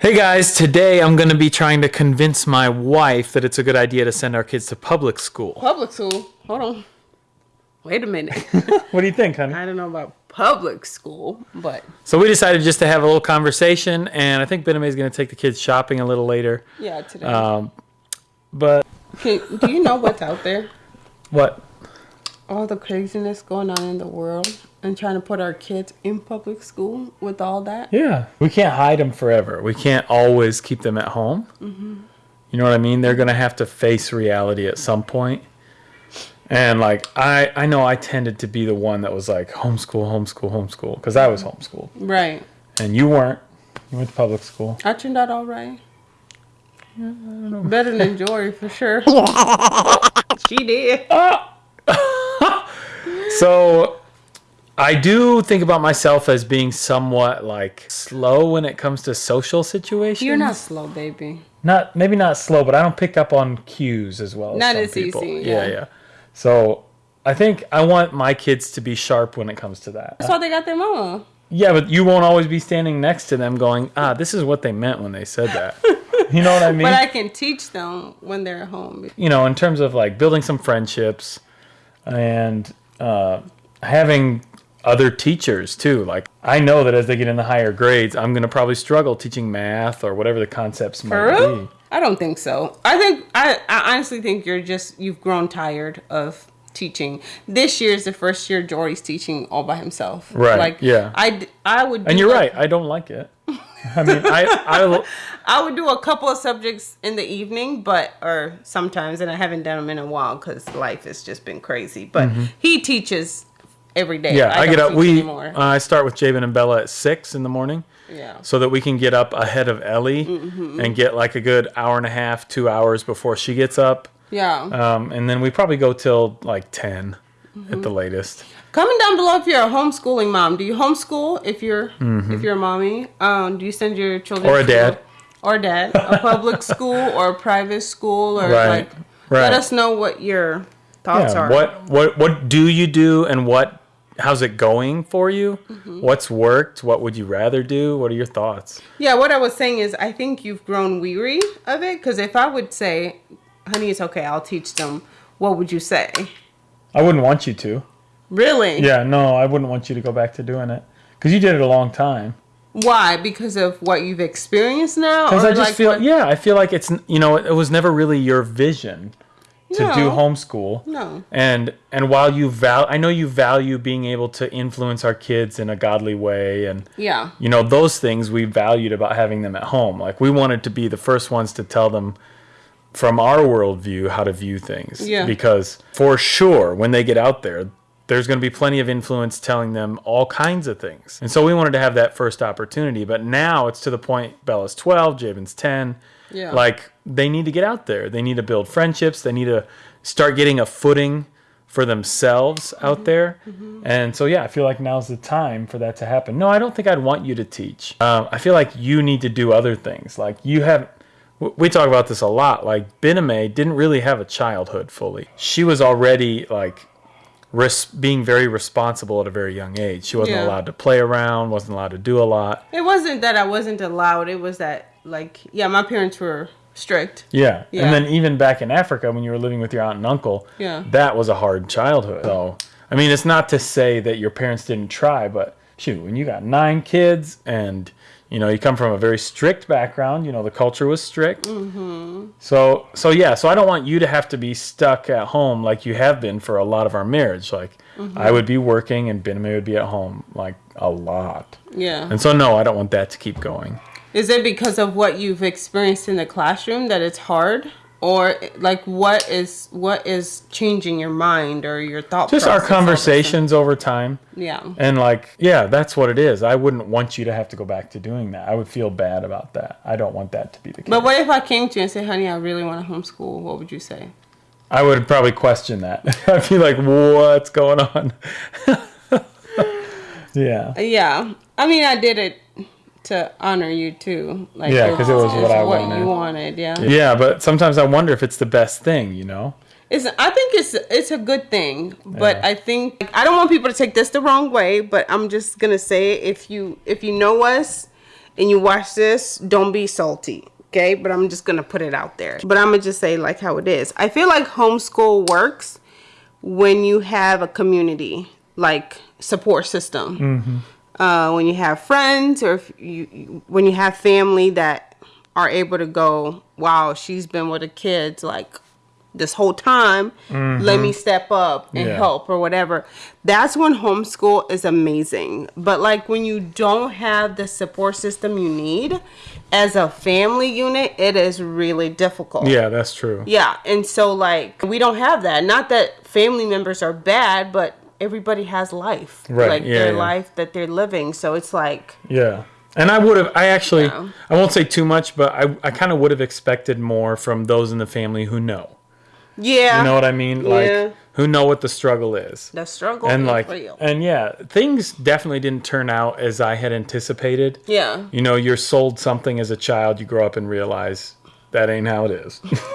Hey guys, today I'm going to be trying to convince my wife that it's a good idea to send our kids to public school. Public school? Hold on. Wait a minute. What do you think, honey? I don't know about public school, but So we decided just to have a little conversation, and I think Bename is going to take the kids shopping a little later. yeah, today. Um, but Can, do you know what's out there? what? All the craziness going on in the world and trying to put our kids in public school with all that? Yeah, we can't hide them forever. We can't always keep them at home. Mm-hmm. You know what I mean? They're going to have to face reality at some point. And like I, I know I tended to be the one that was like homeschool, homeschool, homeschool because I was homeschooled, Right. and you weren't. You went to public school. I turned out all right. Better than Jory for sure. she did. Ah! So I do think about myself as being somewhat like slow when it comes to social situations. You're not slow, baby. not maybe not slow, but I don't pick up on cues as well. As Not some as people. easy, Yeah, yeah. yeah. So I think I want my kids to be sharp when it comes to that. That's why they got their mama. Yeah, but you won't always be standing next to them going, ah, this is what they meant when they said that. you know what I mean? But I can teach them when they're at home. you know, in terms of like building some friendships and uh, having other teachers too. Like I know that as they get in the higher grades, I'm going to probably struggle teaching math or whatever the concepts might be. I don't think so. I think I, I honestly think you're just you've grown tired of teaching. This year is the first year Jory's teaching all by himself. Right, Like yeah. I I would. And you're a- right. I don't like it. I mean, I, I, I would do a couple of subjects in the evening, but or sometimes, and I haven't done them in a while because life has just been crazy. But he teaches every day. Mm-hmm. yeah, I, get up. We, uh, I start with Jabin and Bella at six in the morning. yeah. so that we can get up ahead of Ellie Mm-hmm. and get like a good hour and a half, two hours before she gets up. Yeah. Um, and then we probably go till like 10 Mm-hmm. at the latest. Comment down below if you're a homeschooling mom. Do you homeschool if you're if you're a mommy? Um, do you send your children Mm-hmm. Or a dad. or dad a public school or a private school or Right, like right. let us know what your thoughts Yeah. are. What what what do you do and what how's it going for you? Mm-hmm. What's worked? What would you rather do? What are your thoughts? Yeah, what I was saying is I think you've grown weary of it because if I would say, "Honey, it's okay, I'll teach them," what would you say? I wouldn't want you to. Really? Yeah, no, I wouldn't want you to go back to doing it because you did it a long time. Why? Because of what you've experienced now? Because I just like feel, what- yeah, I feel like it's you know it was never really your vision to do homeschool. No. And and while you val, I know you value being able to influence our kids in a godly way, and Yeah. you know those things we valued about having them at home. Like we wanted to be the first ones to tell them from our worldview how to view things. Yeah. Because for sure, when they get out there, there's going to be plenty of influence telling them all kinds of things. And so we wanted to have that first opportunity. But now it's to the point Bella's 12, Jabin's 10. Yeah. Like they need to get out there. They need to build friendships. They need to start getting a footing for themselves out there. And so, yeah, I feel like now's the time for that to happen. No, I don't think I'd want you to teach. Um, I feel like you need to do other things. Like you have, we talk about this a lot. Like Bename didn't really have a childhood fully. She was already like res- being very responsible at a very young age. She wasn't Yeah. allowed to play around, wasn't allowed to do a lot. It wasn't that I wasn't allowed. It was that like yeah, my parents were strict. Yeah. Yeah. And then even back in Africa when you were living with your aunt and uncle, Yeah. that was a hard childhood. So, I mean, it's not to say that your parents didn't try, but shoot, when you got nine kids and you know, you come from a very strict background, you know, the culture was strict. Mm-hmm. So, so yeah, so I don't want you to have to be stuck at home like you have been for a lot of our marriage. Like, I would be working and Benjamin would be at home like a lot. Yeah. And so, no, I don't want that to keep going. Is it because of what you've experienced in the classroom that it's hard? Or like what is what is changing your mind or your thought Just our process all of a sudden? conversations over time. Yeah. And like, yeah, that's what it is. I wouldn't want you to have to go back to doing that. I would feel bad about that. I don't want that to be the case. But what if I came to you and said, honey, I really want to homeschool? What would you say? I would probably question that. I'd be like, what's going on? yeah. Yeah. I mean, I did it to honor you too. Like Yeah, 'cause it was what I what wanted. you wanted. Yeah. Yeah, but sometimes I wonder if it's the best thing, you know? It's, I think it's it's a good thing, but Yeah. I think I don't want people to take this the wrong way. But I'm just gonna say if you if you know us and you watch this, don't be salty. Okay, but I'm just gonna put it out there. But I'm gonna just say like how it is. I feel like homeschool works when you have a community like support system. Mm-hmm. Uh, when you have friends or if you, when you have family that are able to go, wow, she's been with the kids like this whole time. Let me step up and Yeah. help or whatever. That's when homeschool is amazing. But like when you don't have the support system you need as a family unit, it is really difficult. Yeah, that's true. Yeah, and so like we don't have that. Not that family members are bad, but everybody has life, Right, Like yeah, their yeah. life that they're living. So it's like, Yeah. And I would have, I actually. I won't say too much, but I, I kind of would have expected more from those in the family who know. yeah, You know what I mean? Like, Yeah. who know what the struggle is. the struggle and like, real. and yeah, things definitely didn't turn out as I had anticipated. yeah, You know, you're sold something as a child, you grow up and realize that ain't how it is.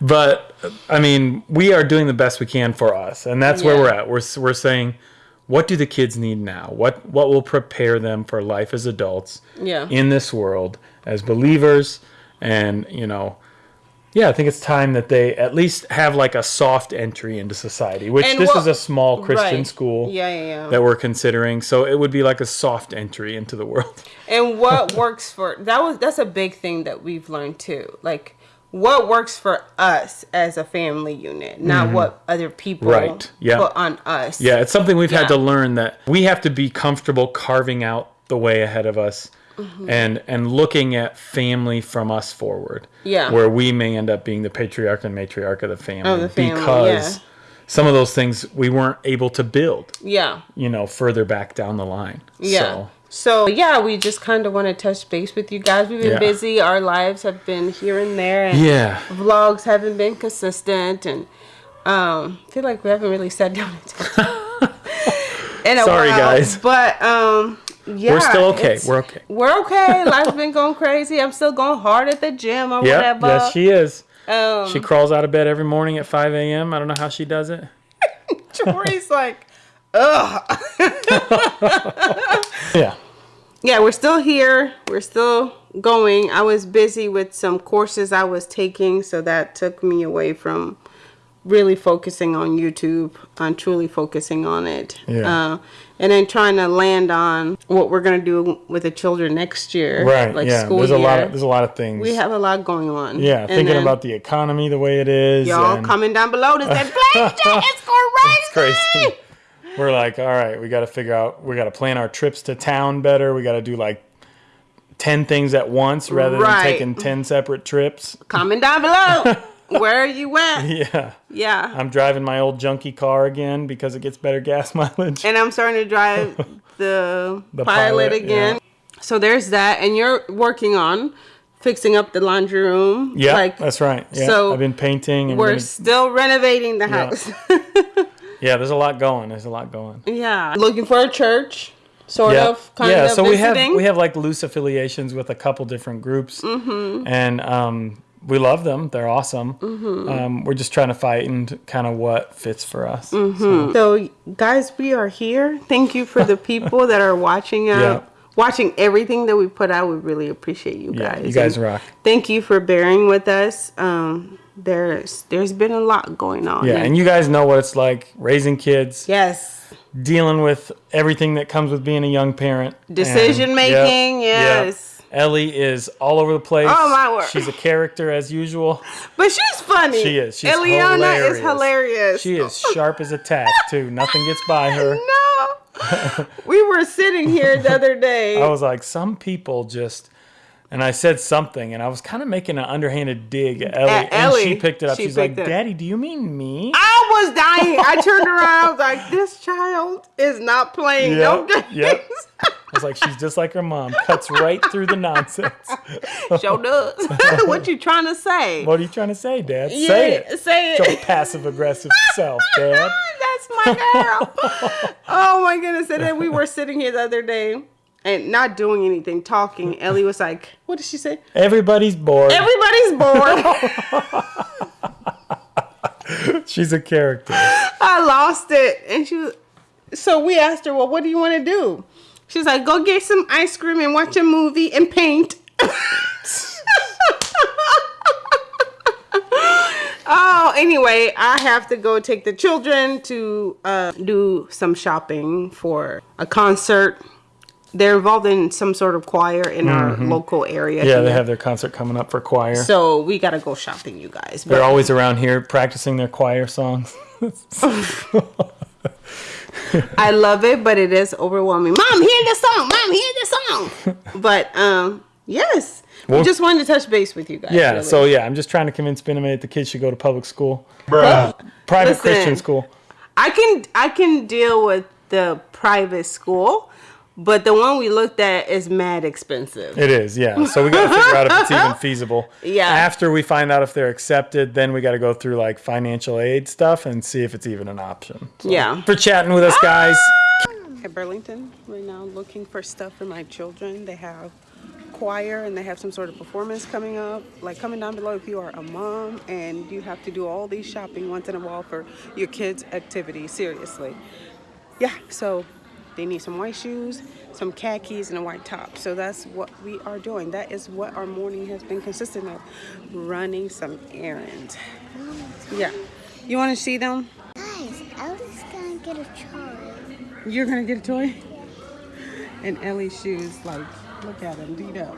but I mean, we are doing the best we can for us, and that's where we're at. We're we're saying, what do the kids need now? What what will prepare them for life as adults Yeah. in this world as believers? And you know, yeah, I think it's time that they at least have like a soft entry into society. Which And this is a small Christian right. school Yeah, yeah, yeah. that we're considering, so it would be like a soft entry into the world. and what works for that was that's a big thing that we've learned too. Like what works for us as a family unit, not what other people Mm-hmm. Right, yeah. put on us. Yeah, it's something we've had to learn that we have to be comfortable carving out the way ahead of us Mm-hmm. and and looking at family from us forward. Yeah. Where we may end up being the patriarch and matriarch of the family, Of the family, because yeah. some of those things we weren't able to build, Yeah. you know, further back down the line. Yeah. So, So yeah, we just kind of want to touch base with you guys. We've been Yeah. busy. Our lives have been here and there, and yeah. vlogs haven't been consistent, and um, I feel like we haven't really sat down and talked. in a Sorry, while. guys. But um, yeah, We're still okay. We're okay. We're okay. Life's been going crazy. I'm still going hard at the gym or Yeah. whatever. Yes, she is. um, She crawls out of bed every morning at 5 a.m. I don't know how she does it. Tori's like, ugh. Yeah. yeah, we're still here. We're still going. I was busy with some courses I was taking, so that took me away from really focusing on YouTube, on truly focusing on it. Yeah. Uh, and then trying to land on what we're gonna do with the children next year. Right. Like yeah. school There's year. a lot of there's a lot of things. we have a lot going on. yeah, And thinking about the economy the way it is. y'all and- coming down below to say, "Blake, it's crazy." It's crazy. We're like, all right, we got to figure out, we got to plan our trips to town better. We got to do like 10 things at once rather Right. than taking 10 separate trips. Comment down below. Where are you at? Yeah. Yeah. I'm driving my old junky car again because it gets better gas mileage. and I'm starting to drive the, The pilot, Pilot, again. So there's that, and you're working on fixing up the laundry room. yeah, like that's right. Yeah, so I've been painting. And we're gonna- still renovating the house. yeah, there's a lot going. There's a lot going. yeah, looking for a church, sort yeah, of, kind yeah. of so we have we have like loose affiliations with a couple different groups, Mm-hmm. and um, we love them. They're awesome. Mm-hmm. Um, we're just trying to find kind of what fits for us. Mm-hmm. So, guys, we are here. Thank you for the people that are watching out. Yeah. Watching everything that we put out, we really appreciate you Yeah, guys. you guys And rock. Thank you for bearing with us. Um, there's there's been a lot going on. Yeah, and you guys know what it's like raising kids, yes, dealing with everything that comes with being a young parent. Decision And- making, yep, yes. Ellie is all over the place. Oh, my word. She's a character as usual. but she's funny. She is. She's Eliana hilarious. is hilarious. She is sharp as a tack too. Nothing gets by her. No, we were sitting here the other day. I was like, some people just. And I said something, and I was kind of making an underhanded dig at Ellie, At and she picked it up. She She's like. "Daddy, do you mean me?" I was dying. I turned around. I was like, "This child is not playing no Yep, games." yep. I was like, "She's just like her mom, cuts right through the nonsense." Show does. what you trying to say? What are you trying to say, Dad? Yeah, say it. Say Your it. passive aggressive self, Dad. That's my girl. oh my goodness! And then we were sitting here the other day and not doing anything, talking. Ellie was like, "What did she say?" Everybody's bored. Everybody's bored. She's a character. I lost it. And she was, so we asked her, well, what do you want to do? She's like, go get some ice cream and watch a movie and paint. oh, anyway, I have to go take the children to uh, do some shopping for a concert. They're involved in some sort of choir in our local area. Mm-hmm. Yeah, they have their concert coming up for choir. So we gotta go shopping, you guys. They're But always around here practicing their choir songs. I love it, but it is overwhelming. Mom, hear this song. Mom, hear this song. but um, yes, Well- we just wanted to touch base with you guys. Yeah, really. so yeah, I'm just trying to convince Benjamin that the kids should go to public school, Bruh. private Listen. Christian school. I can I can deal with the private school, but the one we looked at is mad expensive. It is, yeah. So we got to figure out if it's even feasible. Yeah. After we find out if they're accepted, then we got to go through like financial aid stuff and see if it's even an option. So, Yeah. For chatting with us, guys. At Burlington, right now looking for stuff for my children. They have choir and they have some sort of performance coming up. Like comment down below if you are a mom and you have to do all these shopping once in a while for your kids' activity. Seriously. Yeah, so they need some white shoes, some khakis, and a white top. So that's what we are doing. That is what our morning has been consistent of. Running some errands. Yeah. You want to see them? Guys, Ellie's gonna get a toy. You're gonna get a toy? Yeah. And Ellie's shoes, like, look at them, beat up.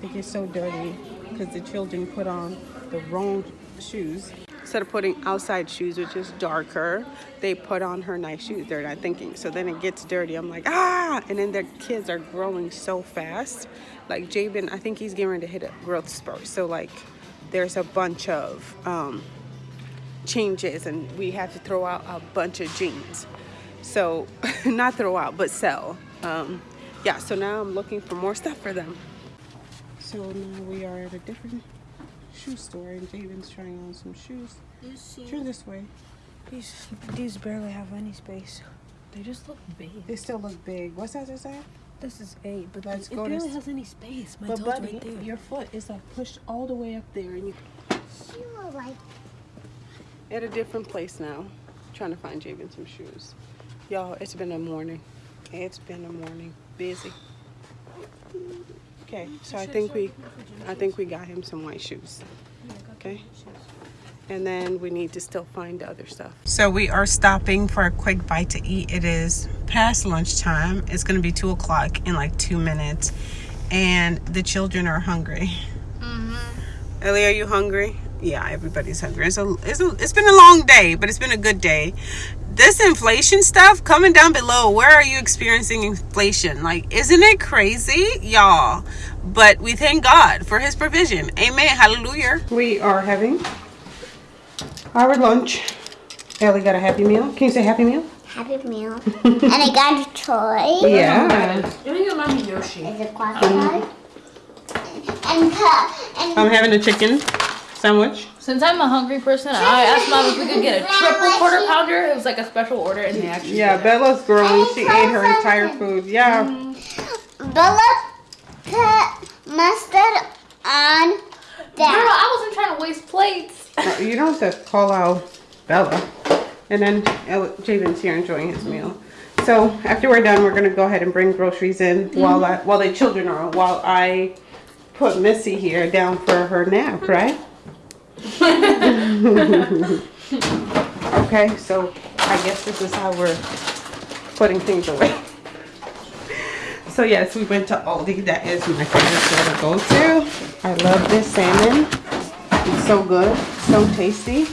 They get so dirty because the children put on the wrong shoes. Instead of putting outside shoes, which is darker, they put on her nice shoes. They're not thinking. So then it gets dirty. I'm like, ah! And then their kids are growing so fast. Like Jabin, I think he's getting ready to hit a growth spurt. So, like, there's a bunch of um, changes and we have to throw out a bunch of jeans. So, not throw out, but sell. Um, yeah, so now I'm looking for more stuff for them. So now we are at a different shoe store and Jabin's trying on some shoes. Turn this way. These these barely have any space. They just look big. They still look big. What size is that? This is eight, but Let's it go to barely has any space. My But toes buddy, right there. your foot is like pushed all the way up there and you She will like at a different place now. Trying to find Jabin some shoes. Y'all, it's been a morning. It's been a morning. Busy. Okay, mm, so I think we I think we got him some white shoes. Okay. And then we need to still find other stuff. So we are stopping for a quick bite to eat. It is past lunchtime. It's gonna be two o'clock in like two minutes. And the children are hungry. Mm-hmm. Ellie, are you hungry? Yeah, everybody's hungry. It's a, it's a, it's been a long day, but it's been a good day. This inflation stuff, coming down below. Where are you experiencing inflation? Like, isn't it crazy, y'all? But we thank God for His provision. Amen. Hallelujah. We are having our lunch. Ellie got a happy meal. Can you say happy meal? happy meal. and I got a toy. Yeah. You don't even remind me Yoshi. It's a crocodile. And cut and I'm having a chicken sandwich. Since I'm a hungry person, I asked mom if we could get a triple quarter pounder. It was like a special order, and they actually. Yeah, did it. Bella's growing. She ate her entire food. Yeah. Mm. Bella put mustard on that. Girl, that. I wasn't trying to waste plates. Uh, You don't have to call out Bella. And then Jabin's here enjoying his meal. So after we're done, we're gonna go ahead and bring groceries in while I, while the children are while I put Missy here down for her nap, right? okay, so I guess this is how we're putting things away. So yes, we went to Aldi. That is my favorite store to go to. I love this salmon. So good, so tasty.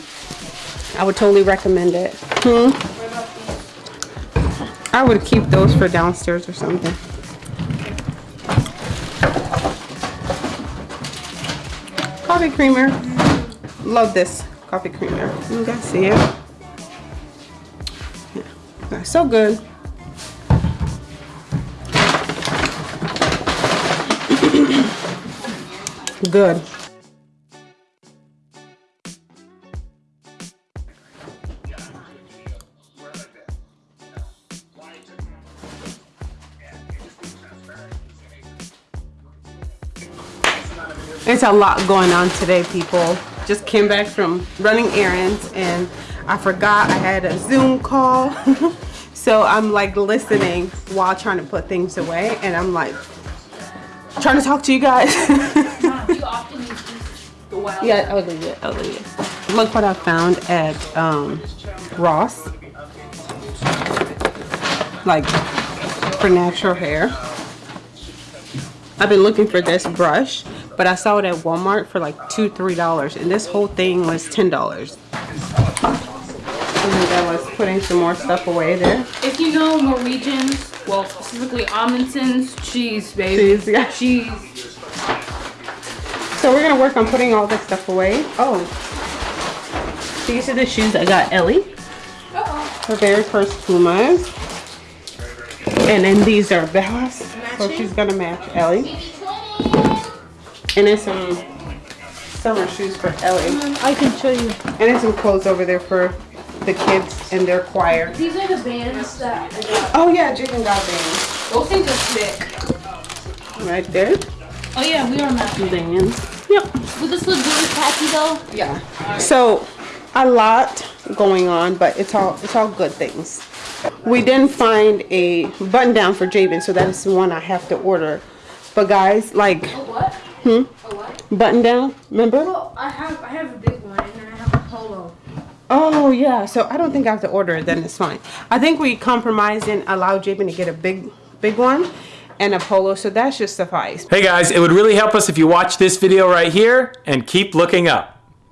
I would totally recommend it. Hmm. I would keep those for downstairs or something. Coffee creamer. Love this coffee creamer. You guys see it? Yeah. So good. Good. A lot going on today, people. Just came back from running errands and I forgot I had a Zoom call. So I'm like listening while trying to put things away, and I'm like trying to talk to you guys. Yeah, I'll leave it. I'll leave it. Look what I found at um, Ross. Like for natural hair. I've been looking for this brush, but I saw it at Walmart for like two, three dollars, and this whole thing was ten dollars. And I was putting some more stuff away there. If you know Norwegians, well specifically Amundsen's cheese, baby. Cheese, yeah. Cheese. So we're gonna work on putting all this stuff away. Oh, these are the shoes I got Ellie. Oh, Her very first Pumas. And then these are Bella's. So she's gonna match Ellie. And then some summer shoes for Ellie. I can show you. And then some clothes over there for the kids and their choir. These are the bands that I got. Oh yeah, Jaden got bands. Those things are sick. Right there. Oh yeah, we are matching. Bands. Yep. Would this look good with khaki though? Yeah. So a lot going on, but it's all it's all good things. We didn't find a button down for Jabin, so that is the one I have to order. But guys, like What? Hmm? A what? button down, remember? Well, I have I have a big one and I have a polo. Oh yeah. So I don't think I have to order it. Then it's fine. I think we compromised and allowed Jabin to get a big big one and a polo, so that should suffice. Hey guys, it would really help us if you watch this video right here and keep looking up.